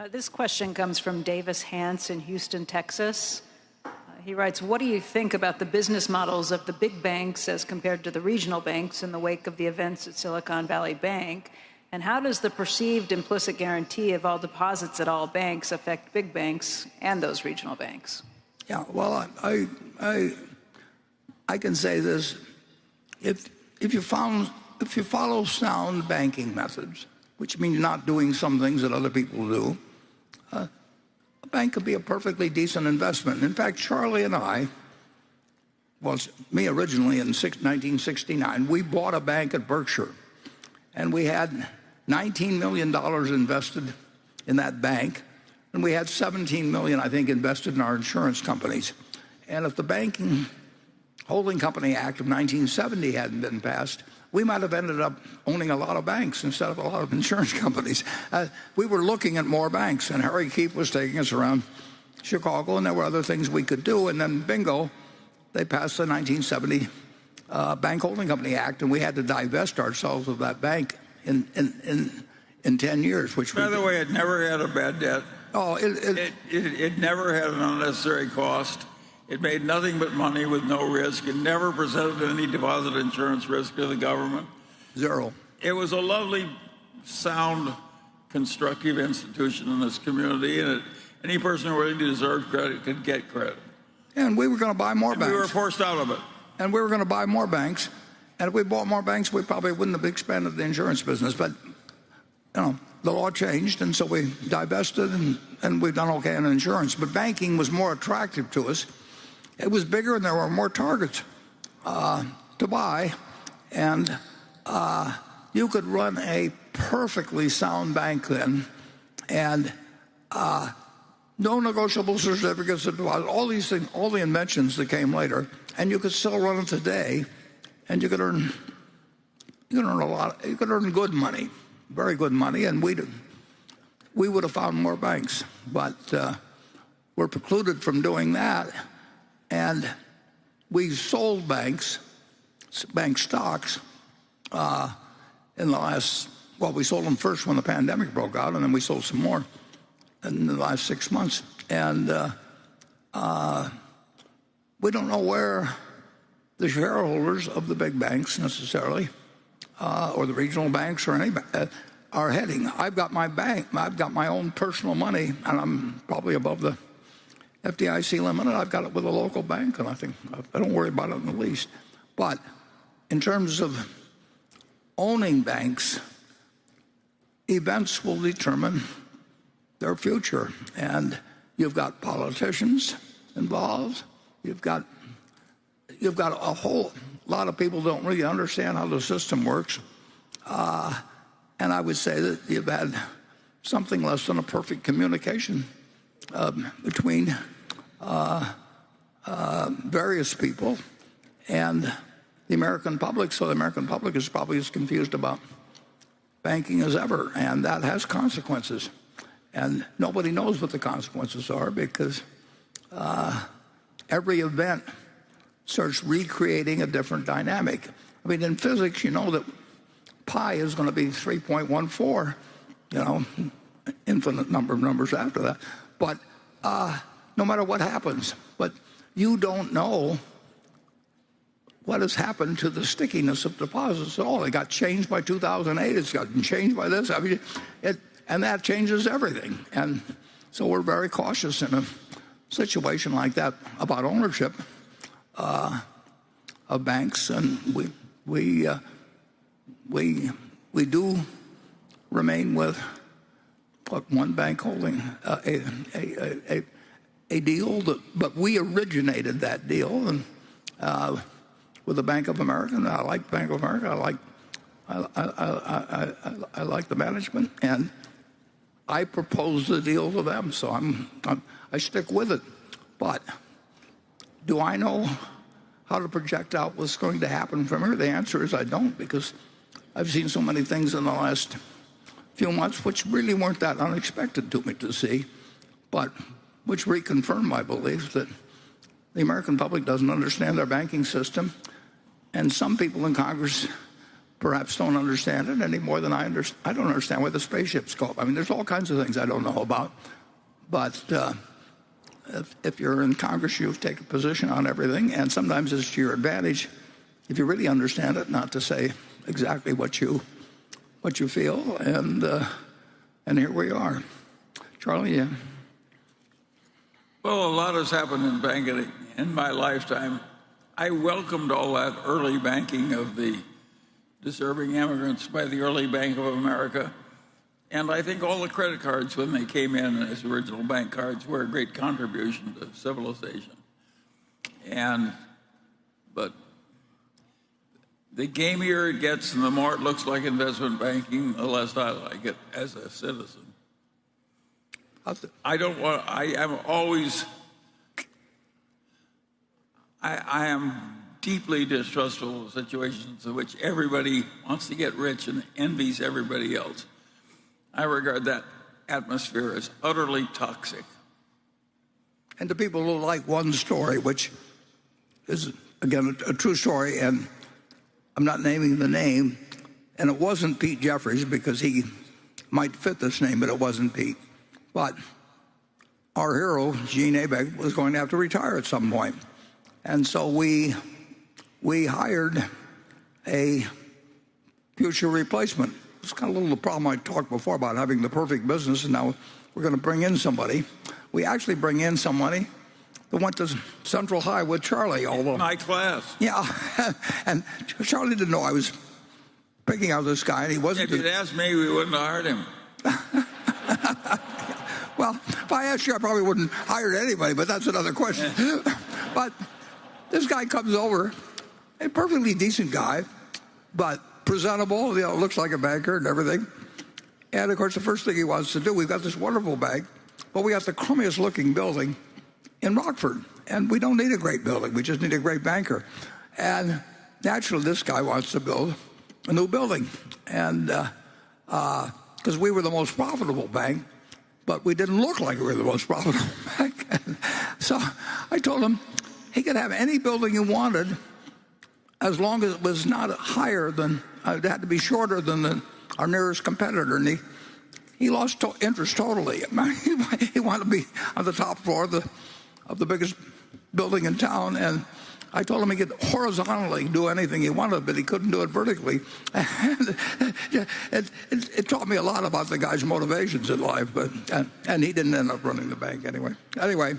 Uh, this question comes from Davis Hance in Houston, Texas. Uh, he writes, what do you think about the business models of the big banks as compared to the regional banks in the wake of the events at Silicon Valley Bank? And how does the perceived implicit guarantee of all deposits at all banks affect big banks and those regional banks? Yeah, well, I, I, I, can say this. If, if, you found, if you follow sound banking methods, which means not doing some things that other people do, bank could be a perfectly decent investment. In fact, Charlie and I, well, me originally in 1969, we bought a bank at Berkshire. And we had $19 million invested in that bank, and we had 17 million, I think, invested in our insurance companies. And if the Banking Holding Company Act of 1970 hadn't been passed, we might have ended up owning a lot of banks instead of a lot of insurance companies. Uh, we were looking at more banks, and Harry Keefe was taking us around Chicago, and there were other things we could do. And then, bingo, they passed the 1970 uh, Bank Holding Company Act, and we had to divest ourselves of that bank in, in, in, in 10 years. Which By the way, it never had a bad debt. Oh, it, it, it, it, it never had an unnecessary cost. It made nothing but money with no risk. It never presented any deposit insurance risk to the government. Zero. It was a lovely, sound, constructive institution in this community, and it, any person who really deserved credit could get credit. And we were going to buy more and banks. We were forced out of it. And we were going to buy more banks. And if we bought more banks, we probably wouldn't have expanded the insurance business. But, you know, the law changed, and so we divested, and, and we've done okay in insurance. But banking was more attractive to us. It was bigger, and there were more targets uh, to buy. And uh, you could run a perfectly sound bank then, and uh, no negotiable certificates of all these things, all the inventions that came later, and you could still run it today. And you could earn you could earn a lot. You could earn good money, very good money, and we we would have found more banks, but uh, we're precluded from doing that, and we sold banks, bank stocks, uh, in the last. Well, we sold them first when the pandemic broke out, and then we sold some more in the last six months, and uh, uh we don't know where the shareholders of the big banks necessarily, uh, or the regional banks or any uh, are heading. I've got my bank, I've got my own personal money, and I'm probably above the FDIC limit, I've got it with a local bank, and I think I don't worry about it in the least. But in terms of owning banks, events will determine their future. And you've got politicians involved, you've got you've got a whole lot of people don't really understand how the system works. Uh, and I would say that you've had something less than a perfect communication between uh, uh, various people and the American public. So the American public is probably as confused about banking as ever, and that has consequences. And nobody knows what the consequences are because uh, every event starts recreating a different dynamic. I mean, in physics, you know that pi is going to be 3.14, you know, infinite number of numbers after that. But uh, no matter what happens, but you don't know what has happened to the stickiness of deposits at all. It got changed by 2008. It's gotten changed by this. I mean, it, and that changes everything. And so we're very cautious in a situation like that about ownership uh, of banks, and we we uh, we we do remain with what one bank holding uh, a, a, a a deal that, but we originated that deal, and uh, with the Bank of America. And I like Bank of America. I like I, I, I, I, like the management, and I proposed the deal to them, so I'm, I'm I stick with it, but. Do I know how to project out what's going to happen from here? The answer is I don't because I've seen so many things in the last few months which really weren't that unexpected to me to see, but which reconfirmed my belief that the American public doesn't understand our banking system, and some people in Congress perhaps don't understand it any more than I understand. I don't understand where the spaceships go. I mean, there's all kinds of things I don't know about. But uh, if, if you're in Congress, you take a position on everything, and sometimes it's to your advantage, if you really understand it, not to say exactly what you what you feel. And uh, and here we are, Charlie. Yeah. Well, a lot has happened in banking in my lifetime. I welcomed all that early banking of the deserving immigrants by the early Bank of America. And I think all the credit cards, when they came in as original bank cards, were a great contribution to civilization. And, but the gamier it gets and the more it looks like investment banking, the less I like it as a citizen. I don't want, I am always, I, I am deeply distrustful of situations in which everybody wants to get rich and envies everybody else. I regard that atmosphere as utterly toxic. And to people who like one story, which is, again, a, a true story, and I'm not naming the name, and it wasn't Pete Jeffries because he might fit this name, but it wasn't Pete. But our hero, Gene Abegg, was going to have to retire at some point. And so we, we hired a future replacement. It's kind of a little the problem I talked before about having the perfect business, and now we're going to bring in somebody. We actually bring in somebody that went to Central High with Charlie, although My class. yeah, and Charlie didn't know I was picking out this guy, and he wasn't. If you'd asked me, we wouldn't have hired him. Well, if I asked you, I probably wouldn't hire anybody, but that's another question. but this guy comes over, a perfectly decent guy, but presentable, you know, looks like a banker and everything. And of course, the first thing he wants to do, we've got this wonderful bank, but we got the crummiest looking building in Rockford. And we don't need a great building, we just need a great banker. And naturally, this guy wants to build a new building. And because we were the most profitable bank, but we didn't look like we were the most profitable bank. so I told him he could have any building he wanted as long as it was not higher than, uh, it had to be shorter than the, our nearest competitor. And he, he lost to- interest totally. he wanted to be on the top floor of the, of the biggest building in town. And I told him he could horizontally do anything he wanted, but he couldn't do it vertically. And it, it, it taught me a lot about the guy's motivations in life, but and, and he didn't end up running the bank anyway. Anyway,